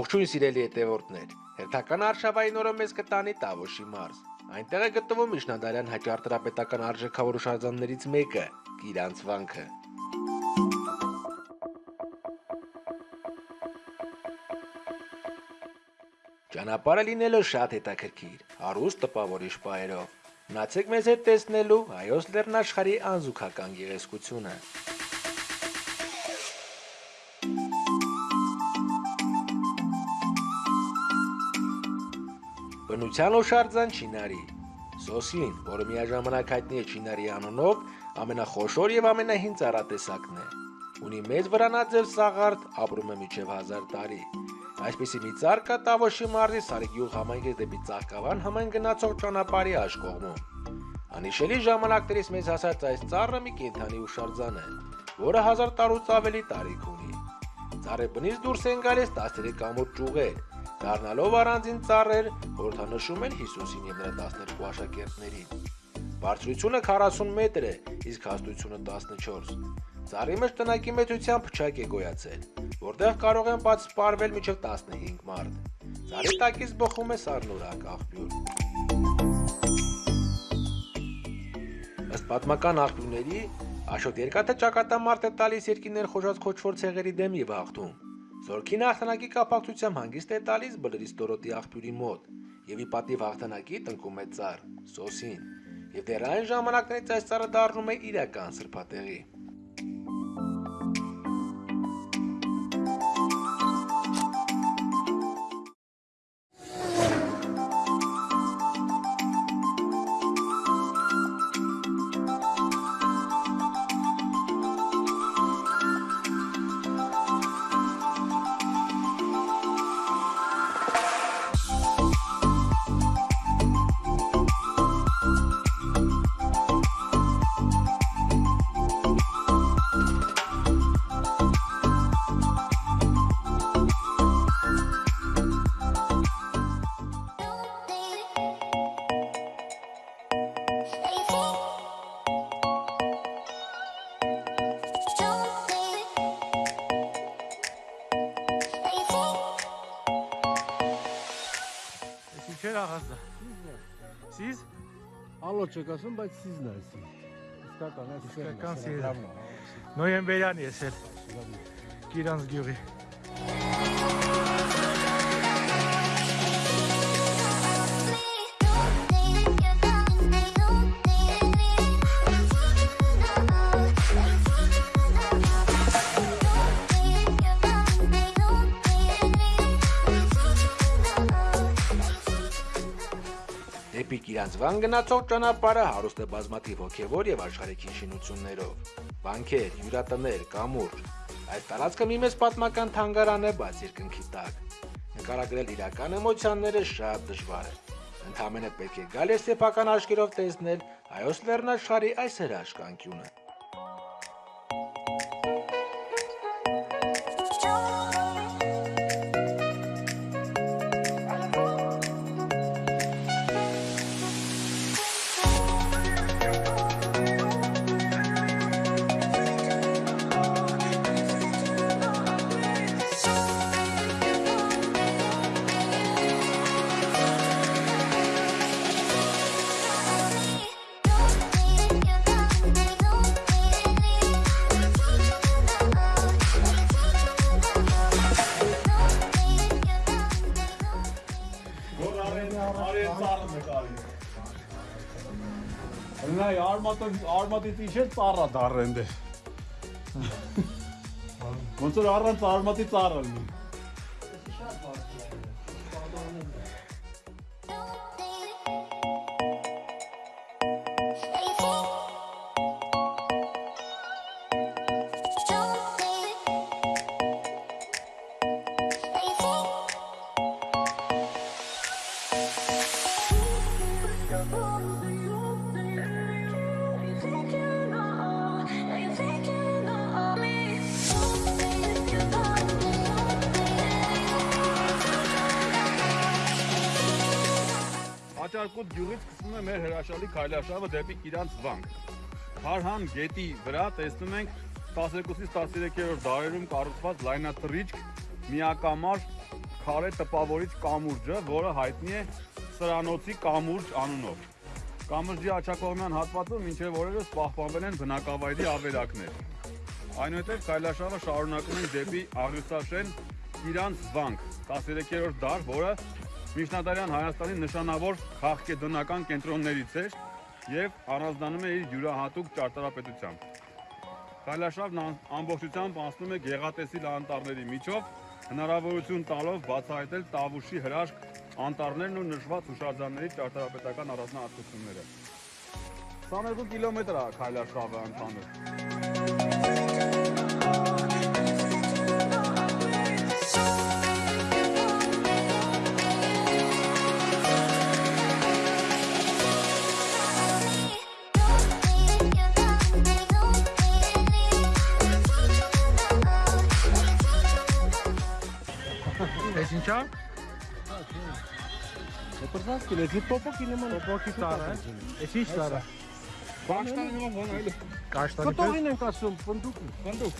Ողջույն սիրելի հետևորդներ։ Հերթական արշավային օրը մեզ կտանի Տավոշի մարզ։ Այնտեղ է գտնվում Միջնադարյան հաճարտարապետական արժեքավոր հուշարձաններից մեկը՝ Գիրանց վանքը։ Ճանապարհը լինելով շատ հետաքրքիր, հարուստ տպավորիչ պայերով։ Մնացեք մեզ հետ տեսնելու հայոց լեռնաշխարհի անզուգական գեղեցկությունը։ Բնության օշարձան Չինարի։ Սոսին, որը միաժամանակ հայտնի է Չինարի անունով, ամենախոշոր եւ ամենահին ծառատեսակն է։ Ունի մեծ վրանաձև սաղարդ, ապրում է մինչև 1000 տարի։ Այսպիսի մի ծառ կա Տավոշի մարզի Սարիգյուղ համայնքի դեպի Ծաղկավան համայն գնացող ճանապարհի աշկողմում։ Անիշելի ժամանակներից մեզ հասած այս ծառը մի կենթանի ուշարձան է, որը 1000 տարուց ավելի տարիք ունի։ Ծառի բնից դուրս են գալիս 13 կամուր ճյուղեր, դառնալով առանձին ծառեր, խորհրդանշում են Հիսուսին եւ նրա 12 աշակերտներին։ Բարձրությունը 40 մետր է, իսկ հաստությունը 14։ Ծառի մեջ տնակի մեծության փչակ է գոյացել, որտեղ կարող են բաց սպարվել մինչև 15 մարդ։ Ծառի տակից բխում է սառնորակ աղբյուր։ Ըստ պատմական աղբյուրների, Աշոտ երկաթը ճակատամարտ է տալիս երկիներ խոժած քոչվոր ցեղերի դեմ եւ հաղթում։ Զորքին հաղթանակի կապակցությամբ հանգիստ է տալիս բլրից Դորոտի աղբյուրի մոտ եւ ի պատիվ հաղթանակի տնկում է ծառ Սոսին։ Եվ դեռ այն ժամանակներից այս ծառը դառնում է իրական սրբատեղի։ Ալո չեք ասում, բայց սիզն է սի։ Իսկական է, Իսկական սիրտ։ նոյեմբերյան ես էլ Գիրանց գյուղի։ Դեպի Կիրանցվան գնացող ճանապարհը հարուստ է բազմաթիվ հոգևոր եւ աշխարհիկին շինություններով։ Բանկեր, հյուրատներ, կամուրջ։ Այս տարածքը մի մեծ պատմական թանգարան է բաց երկնքի տակ։ Նկարագրել իրական էմոցիաները շատ դժվար է։ Ընդհանրապես պետք է գալ եւ սեփական աչքերով տեսնել հայոց լեռնաշխարհի այս հրաշքանկյունը։ Նայ արմատը արմատից ինչ է ծառա դառեն դե։ Ոնց որ առանց արմատի ծառը լինի։ Աճարկոտ գյուղից սկսվում է մեր հրաշալի քայլարշավը դեպի Իրանց վանք։ Հարհան գետի վրա տեսնում ենք 12-ից 13-րդ դարերում կառուցված լայնատրիճք, միակամար քարե տպավորիչ կամուրջը, որը հայտնի է Սրանոցի կամուրջ անունով։ Կամրջի աչակողմյան հատվածում մինչև օրերս պահպանվել են բնակավայրի ավերակներ։ Այնուհետև Քայլաշավը շարունակում են դեպի Աղյուսաշեն իրանց վանք 13-րդ դար, որը միջնադարյան Հայաստանի նշանավոր քաղաքեդոնական կենտրոններից էր եւ առանձնանում է իր յուրահատուկ ճարտարապետությամբ։ Քայլաշավն ամբողջությամբ անցնում է գեղատեսիլ անտառների միջով, հնարավորություն տալով բացահայտել Տավուշի հրաշք անտառներն ու նշված հուշարձանների ճարտարապետական առանձնահատկությունները։ 22 կիլոմետր է Քայլաշավը ընդհանուր։ Էս ինչա։ Դեպրված կիլո, դի պոպոկի նման Պոպոկի տարը է։ Էս ինչ տարը։ Բաշտան նման բան այլ Կաշտանի պես։ Կտողին ենք ասում, ֆնդուկ։ բնդուկ։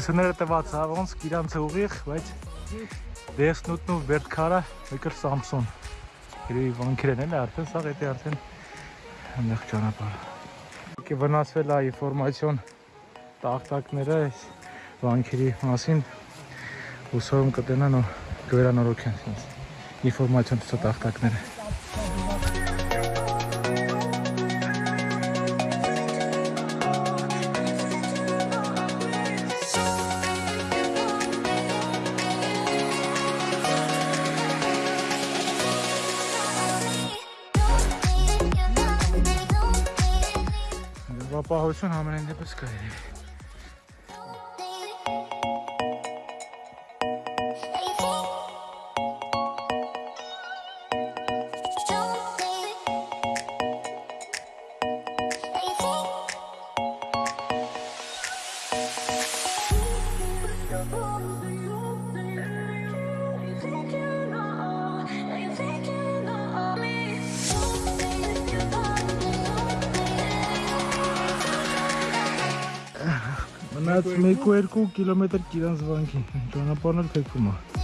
Ուղղությունները տված է ոնց իրանցը ուղիղ, բայց դեսնուտն ու վերդքարը եկր Samsung։ Գրեի վանքերն են արդեն սա դա արդեն այնեղ ճանապարհ։ Եկե վնասվել է ինֆորմացիոն տախտակները այս վանքերի մասին ուսում կտենան ու կվերանորոգեն ինձ ինֆորմացիոն տախտակները։ Ապահովություն ամենայն դեպս կարելի է։ Մնաց 1-2 կիլոմետր Կիրանց վանքի։ Ճանապարհն էլ թեքվում է։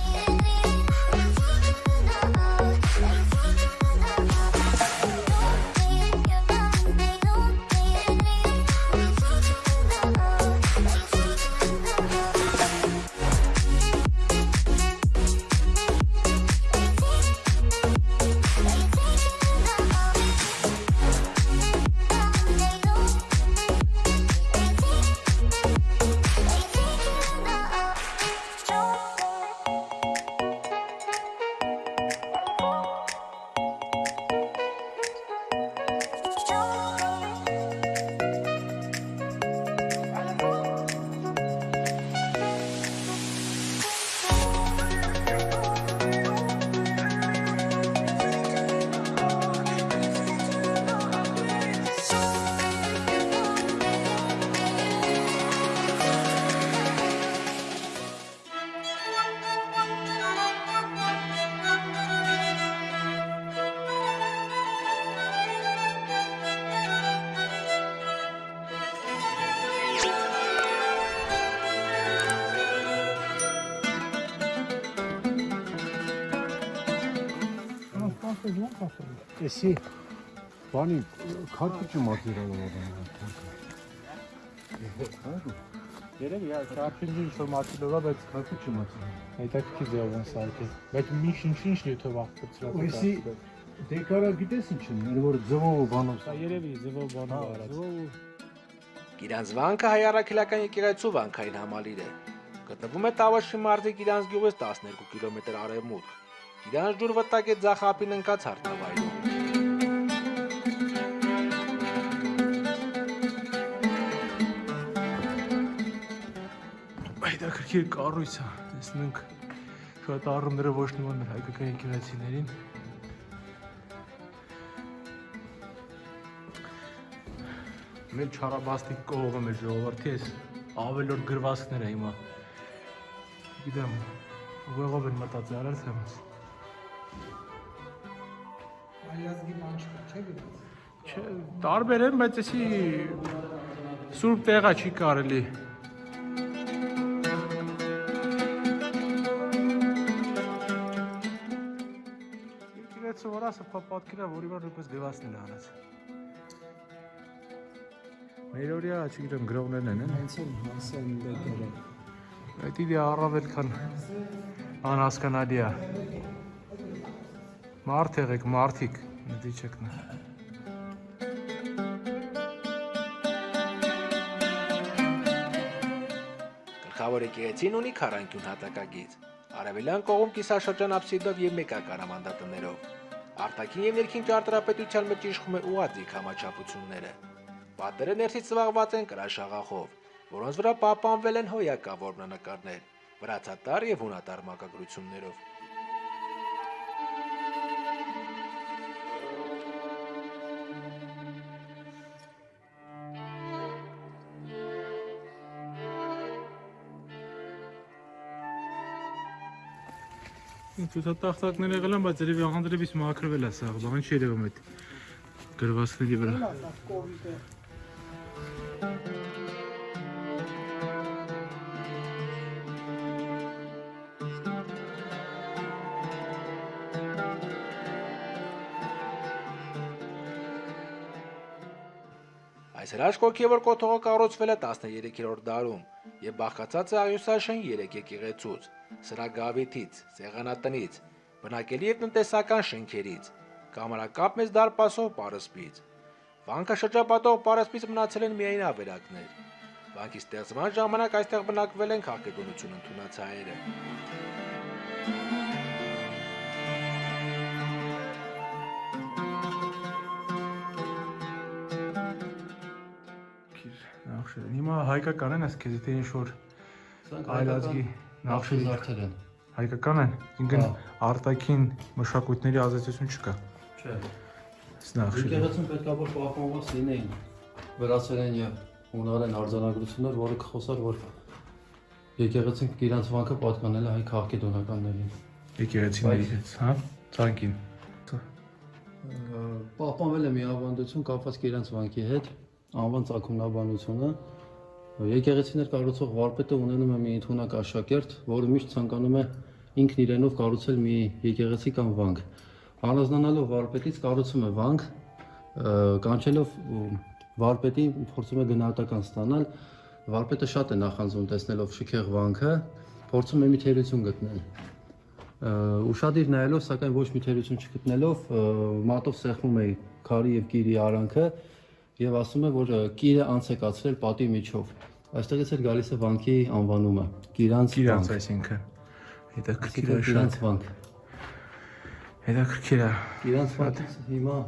Էսի Բանի քարտուճը մատերիալը երեք իհա շարփինջի ինֆորմացիա լորա բայց քարտուճը մատերիալ։ հետաքրքիր ձևով են սարքել։ Բայց մի ինչ նյութով աղբծրած։ Ույսի Դեկարա գիտես ինչ են, որ ձվով բանով։ Սա երևի ձվով Հա, բանով արած։ ձվով Գիրանց վանքը հայ առաքելական եկեղեցու վանքային համալիր է։ Գտնվում է Տավաշի մարզի Գիրանց գյուղից 12 կիլոմետր արևմուտք։ Գիրանց ջուր վտակ է ձախապին ընկած հարթավայրում։ Ակրկիր կառույց է։ Տեսնենք շատ առումները ոչ նման մեր հայկական եկեղեցիներին։ Մեր չարաբաստիկ կողը մեր ժողովրդի էս ավելորդ գրվածքներ է հիմա։ Գիտեմ, ուղեղով են մտածել արած եմ։ Այլազգի բան չէ՞ գիտես։ Չէ, տարբեր են, բայց էսի սուրբ տեղա չի կարելի։ Եկեղեցու վրա սա պատկերա, որի վրա նույնպես գրվածքներ արած։ Մեր օրյա, չգիտեմ, գրողներն են, են։ Հենց էլ հասան դեկերը։ Այդ իդի առավել քան անհասկանալի է։ Մարդ եղեք, մարդիկ, դի չեք նա։ Գլխավոր եկեղեցին ունի քառանկյուն հատակագիծ։ Արևելյան կողմ կիսաշրջան աբսիդով եւ մեկականամանդատներով։ Արտաքին եւ ներքին ճարտարապետության մեջ իշխում է ուղղաձիգ համաչափությունները։ Պատերը ներսից զբաղված են կրաշաղախով, որոնց վրա պահպանվել են հոյակավոր բնանկարներ, վրացատար եւ հունատար մակագրություններով։ Ցուցատախտակներ եղել են, բայց երևի աղանդրևից մաքրվել է սա, բան չի երևում այդ գրվածքների վրա։ Այս հրաշք ոգևոր կոթողը կառուցվել է 13-րդ դարում եւ բաղկացած է աղյուսաշեն 3 եկեղեցուց՝ սրագավիթից, սեղանատնից, բնակելի եւ տնտեսական շենքերից, կամարակապ մեծ դարպասով պարսպից։ Վանքը շրջապատող պարսպից մնացել են միայն ավերակներ։ Վանքի ստեղծման ժամանակ այստեղ բնակվել են քաղաքագնություն ընդունած հայերը։ Հիմա հայկական են, այս քեզ թե ինչ որ այլազգի նախշերի զարդեր են։ հայկական են, ինքն Հա։ արտաքին մշակույթների ազդեցություն չկա։ Չէ։ Այս նախշերը։ Եկեղեցին պետք է որ պահպանված լինեին վրացերեն եւ հունարեն արձանագրություններ, որը կխոսար, որ եկեղեցին իրանց վանքը պատկանել է հայ քաղաքեդոնականներին։ Եկեղեցիների հետ, հա? Ցանկին։ Պահպանվել է մի ավանդություն կապված իրանց վանքի հետ, անվան ցակումնաբանությունը։ Եկեղեցիներ կառուցող վարպետը ունենում է մի ընդունակ աշակերտ, որը միշտ ցանկանում է ինքն իրենով կառուցել մի եկեղեցի կամ վանք։ Առանձնանալով վարպետից կառուցում է վանք, կանչելով ը, վարպետին փորձում է գնահատական ստանալ։ Վարպետը շատ է նախանձում տեսնելով շքեղ վանքը, փորձում է մի թերություն գտնել։ ուշադիր նայելով, սակայն ոչ մի թերություն չգտնելով, մատով սեղմում է քարի եւ կիրի արանքը եւ ասում է, որ ա, կիրը անց է կացրել պատի միջով։ Այստեղից էլ գալիս է վանքի անվանումը՝ Կիրանց Իրանց վանք։ այսինքն։ Հետաքրքիր է շատ։ Կիրանց վանք։ Հետաքրքիր է։ Իրանց վանքից հիմա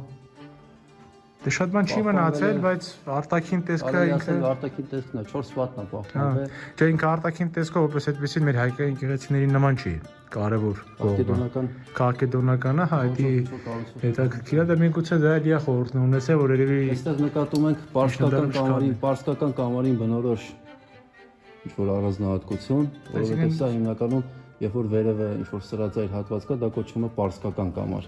Դե շատ բան չի մնացել, բայց արտաքին տեսքը ինքը արտաքին տեսքն է 4 պատն է պահպանվել։ չէ ինքը արտաքին տեսքով որպես այդպեսին մեր հայկական եկեղեցիների նման չի։ Կարևոր կողմը։ հա դի կառուցում։ հետաքրքիր է դա միգուցե դա էլի է խորհուրդն ունեցել որ երևի Այստեղ նկատում ենք պարսկական կամարին, չկա։ պարսկական կամարին բնորոշ ինչ որ առանձնահատկություն, որովհետև սա հիմնականում երբ որ վերևը ինչ որ սրածայր հատված կա, դա կոչվում է պարսկական կամար։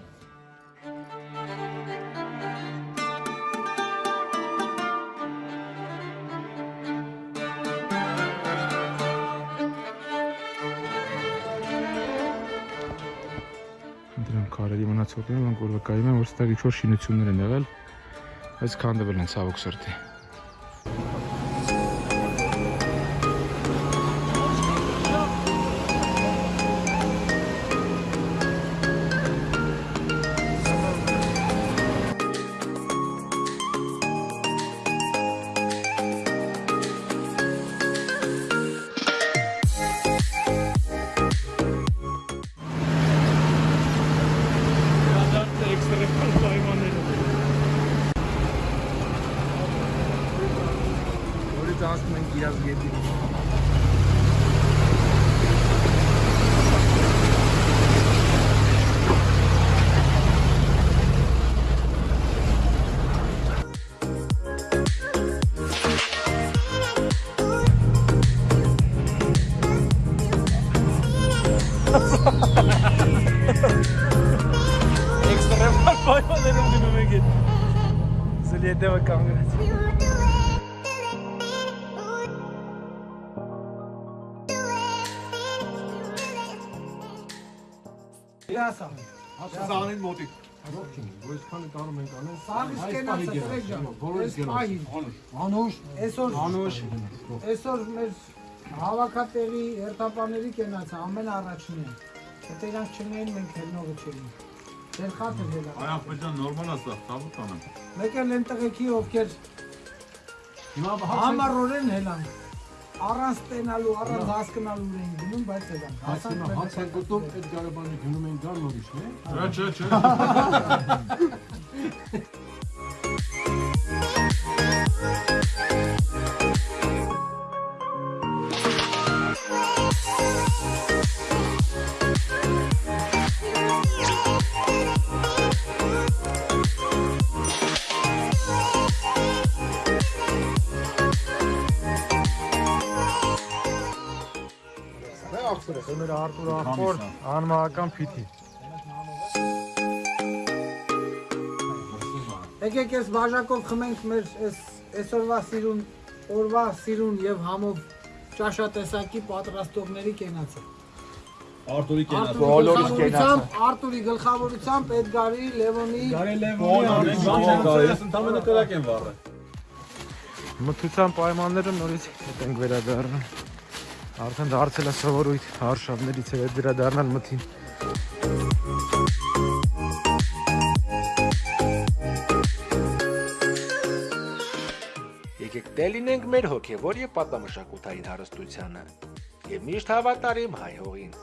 որ վկայում են որ ստեղ ինչ որ շինություններ են եղել բայց քանդվել են ցավոք սրտի հետևը կանգնած։ Իրասա։ Սանին մոտիկ։ Սաղից կենացը ֆրեկ ջան։ Այս պահին։ Անուշ, այսօր Անուշ։ Այսօր մեր հավաքատեղի հերթապաների կենացը ամեն առաջին է։ Եթե իրանք չնեին մենք հելնողը չէինք։ Ձեր խաթը հելա։ Այ ախպեջան նորմալ է սա, տավուտ անեմ։ Մեկ էլ են տղեկի ովքեր համառորեն հելան։ Առանց տենալու, առանց հասկանալու էին գնում, բայց հելան։ Հասան Հաց են գտնում այդ գարաբանը գնում են գան նորիշն է։ Չէ, չէ, չէ։ Մեր Արտուր ախոր անմահական փիթի։ Եկեք այս բաժակով խմենք մեր այս այսօրվա սիրուն, օրվա սիրուն եւ համով ճաշատեսակի պատրաստողների կենացը։ Արտուրի Բոլորիս կենացը։ Արտուրի գլխավորությամբ Էդգարի, Լևոնի, Ընդամենը կրակ են վառը։ Մթության պայմանները նորից հետ ենք վերադառնում։ Արդեն դարձել է սովորույթ հարշավներից հետ վերադառնալ մթին։ Եկեք դե լինենք մեր հոգևոր եւ պատամշակութային հարստությանը եւ միշտ հավատարիմ հայ հողին։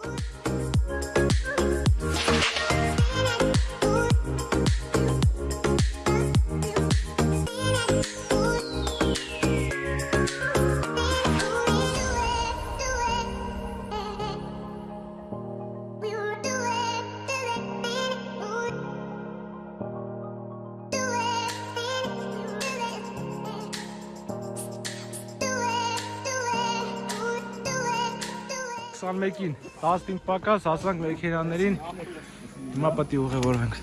21-ին 15 պակաս հասանք մեքենաներին։ Հիմա պետք է ուղևորվենք։